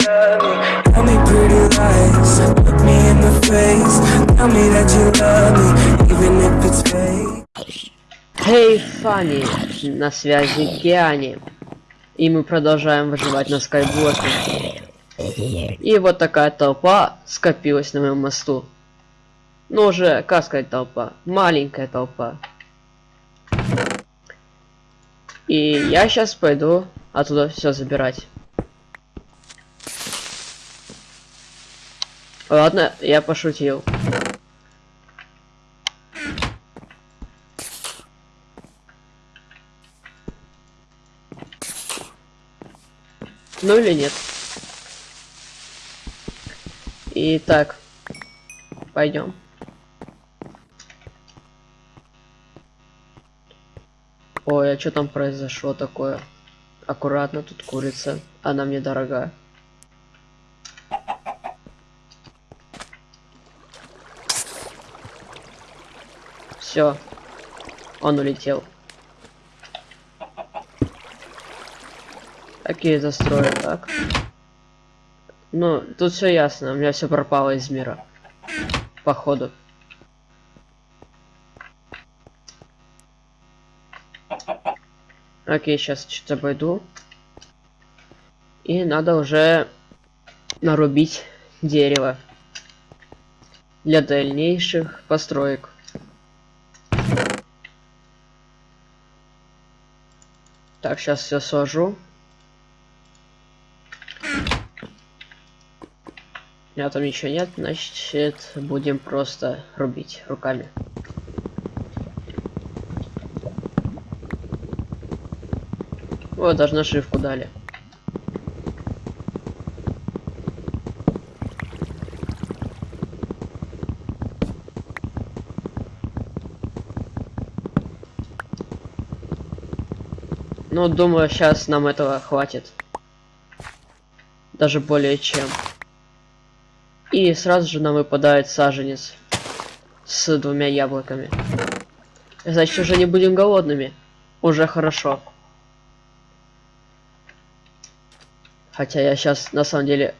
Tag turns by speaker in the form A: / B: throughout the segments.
A: Tell me pretty lies, look me in the face. Tell me that you love me, even if it's fake.
B: Хей, Фанни, на связи Киани. И мы продолжаем выживать на скайблоке. И вот такая толпа скопилась на моем мосту. Ну уже, как сказать толпа? Маленькая толпа. И я сейчас пойду оттуда все забирать. Ладно, я пошутил. Ну или нет. Итак, пойдем. Ой, а что там произошло такое? Аккуратно, тут курица. Она мне дорога. Все. Он улетел. Какие застрои, так? Ну, тут все ясно, у меня все пропало из мира. Походу. Окей, сейчас что-то обойду. И надо уже нарубить дерево для дальнейших построек. Так, сейчас все сложу. У меня там ничего нет, значит будем просто рубить руками. Вот, даже нашивку дали. Ну, думаю, сейчас нам этого хватит. Даже более чем. И сразу же нам выпадает саженец с двумя яблоками. Значит, уже не будем голодными. Уже хорошо. Хотя я сейчас на самом деле,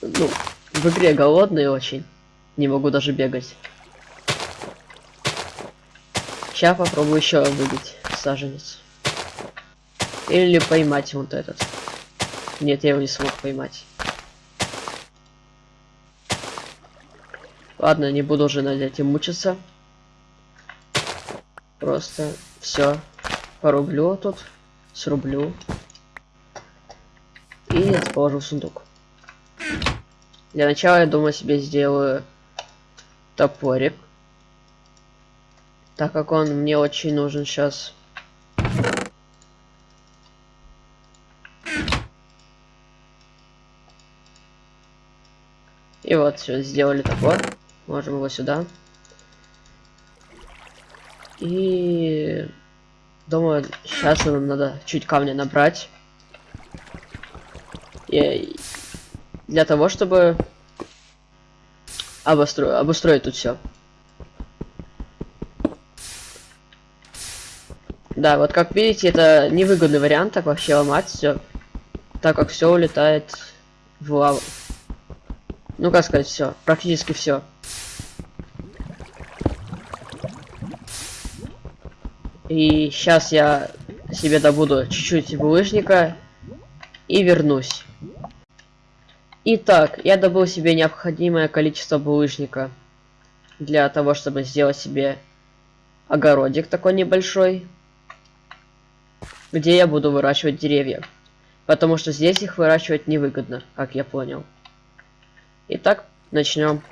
B: ну, в игре голодный очень. Не могу даже бегать. Сейчас попробую еще выбить саженец. Или поймать вот этот. Нет, я его не смог поймать. Ладно, не буду уже над этим мучиться. Просто все порублю тут, срублю и положу в сундук. Для начала я думаю себе сделаю топорик, так как он мне очень нужен сейчас. И вот все, сделали топор. Можем его сюда. И думаю, сейчас нам надо чуть камня набрать. И для того, чтобы обустроить, обустроить тут все. Да, вот как видите, это невыгодный вариант так вообще ломать все, так как все улетает в лаву. Ну как сказать, все, практически все. И сейчас я себе добуду чуть-чуть булыжника и вернусь. Итак, я добыл себе необходимое количество булыжника для того, чтобы сделать себе огородик такой небольшой, где я буду выращивать деревья. Потому что здесь их выращивать невыгодно, как я понял. Итак, начнем.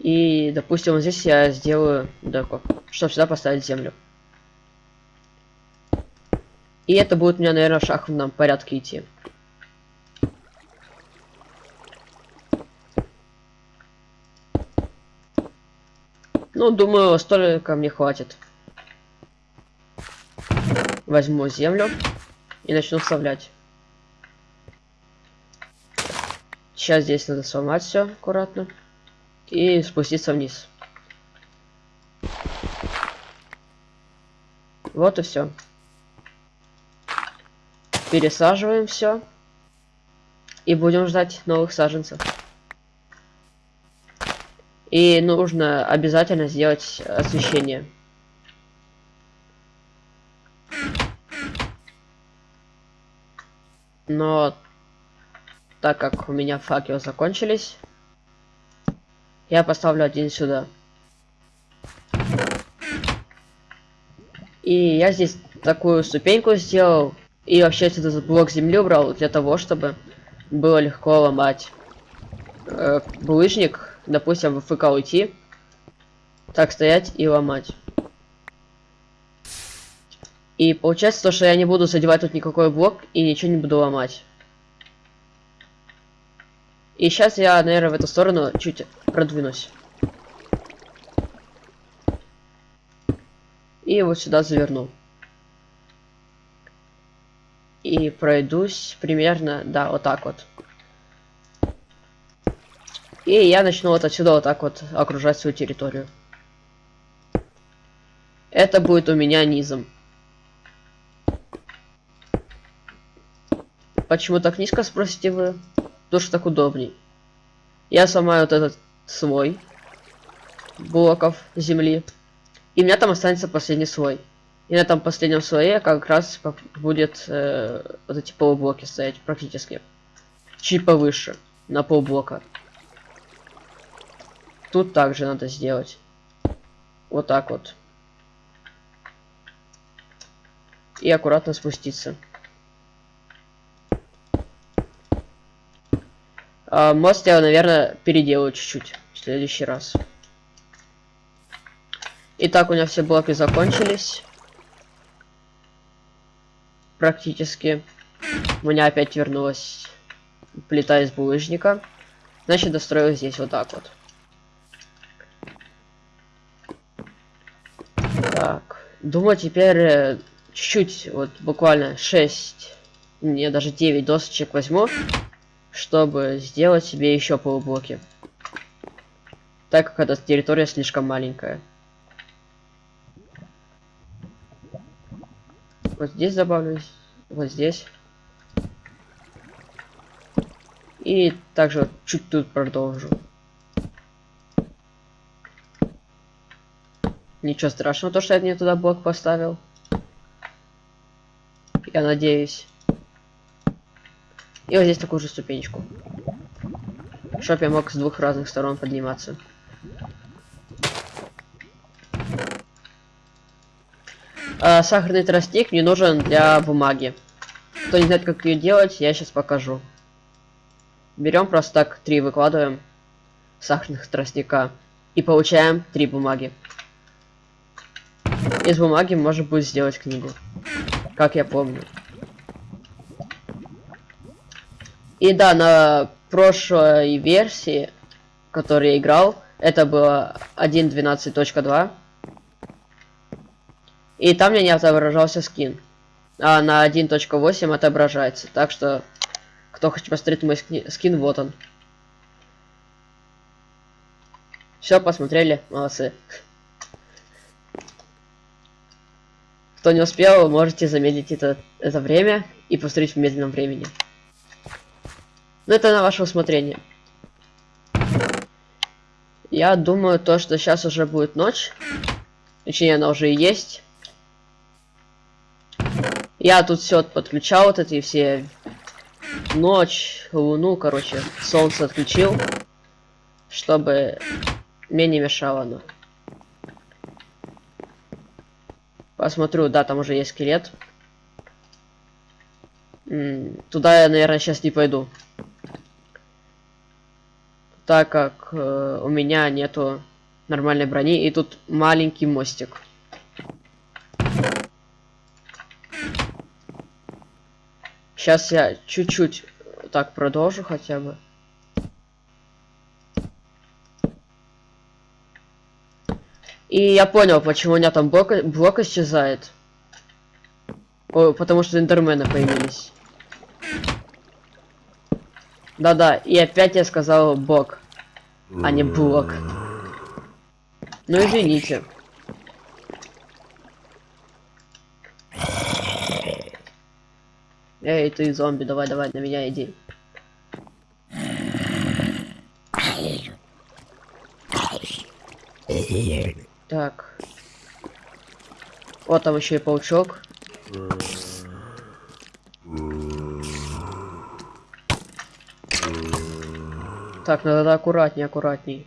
B: И, допустим, здесь я сделаю деко, чтобы сюда поставить землю. И это будет у меня, наверное, в шахматном порядке идти. Ну, думаю, столько мне хватит. Возьму землю и начну вставлять. Сейчас здесь надо сломать все аккуратно и спуститься вниз. Вот и все. Пересаживаем все. И будем ждать новых саженцев. И нужно обязательно сделать освещение. Но так как у меня факелы закончились, я поставлю один сюда. И я здесь такую ступеньку сделал. И вообще сюда блок земли убрал для того, чтобы было легко ломать э, булыжник, допустим, в ФК уйти, так стоять и ломать. И получается то, что я не буду задевать тут никакой блок и ничего не буду ломать. И сейчас я, наверное, в эту сторону чуть продвинусь. И вот сюда заверну. И пройдусь примерно, да, вот так вот. И я начну вот отсюда вот так вот окружать свою территорию. Это будет у меня низом. Почему так низко, спросите вы? Потому что так удобней. Я сломаю вот этот слой блоков земли. И у меня там останется последний слой. И на этом последнем слое как раз будет э, вот эти полублоки стоять практически. Чуть повыше, на полблока. Тут также надо сделать. Вот так вот. И аккуратно спуститься. А, мост я, наверное, переделаю чуть-чуть в следующий раз. Итак, у меня все блоки закончились. Практически. У меня опять вернулась плита из булыжника. Значит, достроил здесь вот так вот. Так. Думаю, теперь э, чуть-чуть, вот буквально 6, не, даже 9 досочек возьму чтобы сделать себе еще полублоки. Так как эта территория слишком маленькая. Вот здесь добавлю, вот здесь. И также чуть тут продолжу. Ничего страшного, то что я мне туда блок поставил. Я надеюсь. И вот здесь такую же ступенечку. Чтоб я мог с двух разных сторон подниматься. А, сахарный тростник мне нужен для бумаги. Кто не знает, как ее делать, я сейчас покажу. Берем просто так три выкладываем сахарных тростника и получаем три бумаги. Из бумаги можно будет сделать книгу, как я помню. И да, на прошлой версии, которой я играл, это было 1.12.2. И там мне не отображался скин. А на 1.8 отображается. Так что, кто хочет посмотреть мой скин, вот он. Все, посмотрели, молодцы. Кто не успел, можете заметить это, это время и посмотреть в медленном времени. Но это на ваше усмотрение. Я думаю, то, что сейчас уже будет ночь. Точнее, она уже и есть. Я тут все подключал, вот эти все ночь, луну, короче, солнце отключил, чтобы мне не мешало оно. Посмотрю, да, там уже есть скелет. М -м, туда я, наверное, сейчас не пойду так как э, у меня нету нормальной брони и тут маленький мостик. Сейчас я чуть-чуть так продолжу хотя бы. И я понял, почему у меня там блок, блок исчезает. О, потому что эндермены появились. Да-да, и опять я сказал бог, а не блок. Ну извините. Эй, ты зомби, давай, давай, на меня иди. Так. Вот там еще и паучок. Так, надо аккуратней, аккуратней.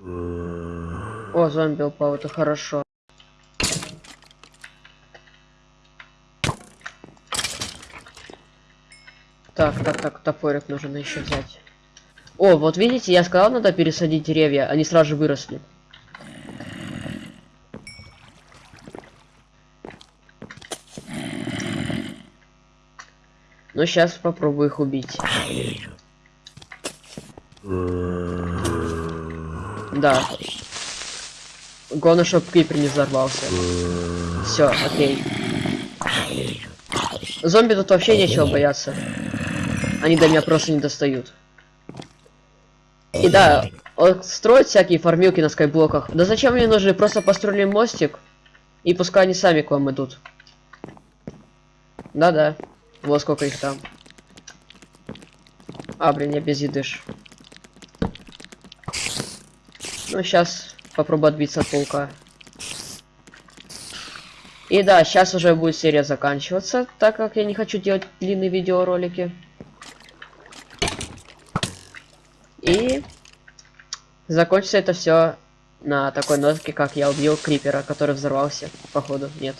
B: О, зомби упал, это хорошо. Так, так, так, топорик нужно еще взять. О, вот видите, я сказал, надо пересадить деревья, они сразу же выросли. Ну, сейчас попробую их убить. Да. Главное, чтобы крипер не взорвался. Все, окей. Зомби тут вообще нечего бояться. Они до меня просто не достают. И да, вот строить всякие фармилки на скайблоках. Да зачем мне нужны? Просто построили мостик. И пускай они сами к вам идут. Да-да. Вот сколько их там. А, блин, я без еды ж. Ну, сейчас попробую отбиться от паука. И да, сейчас уже будет серия заканчиваться, так как я не хочу делать длинные видеоролики. И закончится это все на такой нотке, как я убил крипера, который взорвался. Походу, нет.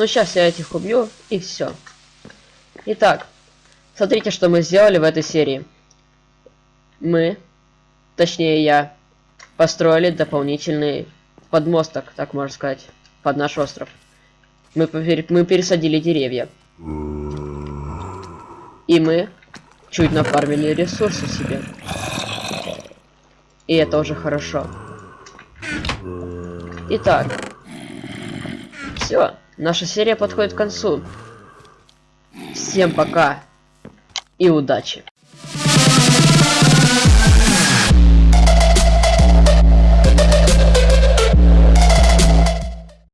B: Ну, сейчас я этих убью, и все. Итак, смотрите, что мы сделали в этой серии. Мы, точнее я, построили дополнительный подмосток, так можно сказать, под наш остров. Мы, мы пересадили деревья. И мы чуть нафармили ресурсы себе. И это уже хорошо. Итак, все, наша серия подходит к концу. Всем пока и удачи!